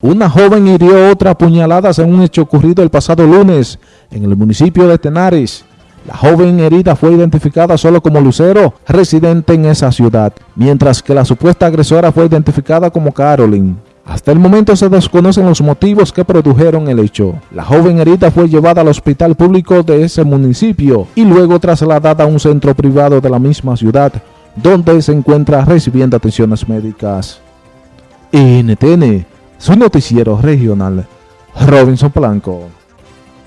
Una joven hirió otra puñaladas en un hecho ocurrido el pasado lunes en el municipio de Tenares. La joven herida fue identificada solo como Lucero, residente en esa ciudad, mientras que la supuesta agresora fue identificada como Carolyn. Hasta el momento se desconocen los motivos que produjeron el hecho. La joven herida fue llevada al hospital público de ese municipio y luego trasladada a un centro privado de la misma ciudad, donde se encuentra recibiendo atenciones médicas. NTN su noticiero regional, Robinson Blanco.